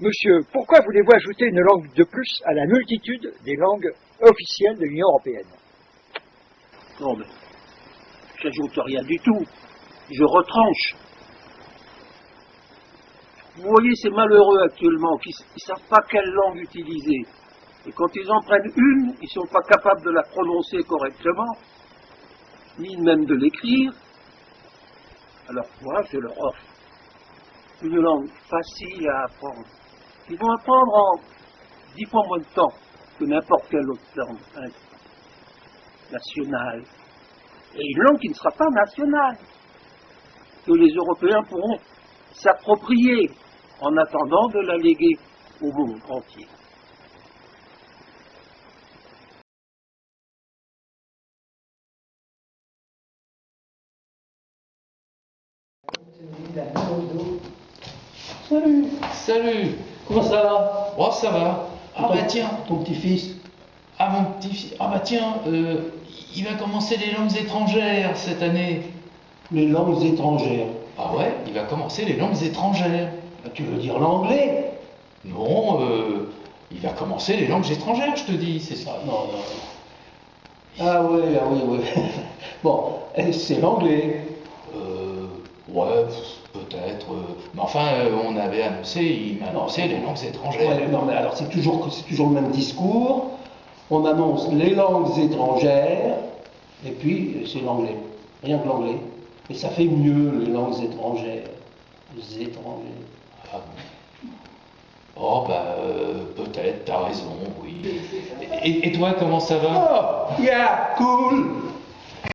Monsieur, pourquoi voulez-vous ajouter une langue de plus à la multitude des langues officielles de l'Union européenne? Non, mais j'ajoute rien du tout. Je retranche. Vous voyez ces malheureux actuellement qui ne savent pas quelle langue utiliser. Et quand ils en prennent une, ils ne sont pas capables de la prononcer correctement, ni même de l'écrire. Alors moi, je leur offre une langue facile à apprendre. Ils vont apprendre en dix fois moins de temps que n'importe quelle autre langue hein, nationale. Et une langue qui ne sera pas nationale, que les Européens pourront s'approprier en attendant de la léguer au monde entier. Salut, Salut comment ça va? Oh, ça va Ah bah tiens Ton petit-fils Ah mon petit Ah bah tiens, euh, il va commencer les langues étrangères cette année. Les langues étrangères. Ah ouais, il va commencer les langues étrangères. Ah, Tu veux dire l'anglais? Non, euh, il va commencer les langues étrangères, je te dis, c'est ça. Non, non. Ah oui, ah oui, oui. Bon, c'est l'anglais? Euh, ouais, peut-être. Euh, mais enfin, on avait annoncé, il m'a annoncé les langues étrangères. Ouais, non, mais alors c'est toujours, le même discours. On annonce les langues étrangères, et puis euh, c'est l'anglais. Rien que l'anglais. Et ça fait mieux, les langues étrangères. Les étrangers. Ah bon Oh bah euh, peut-être, t'as raison, oui. Et, et toi, comment ça va? Oh, yeah, cool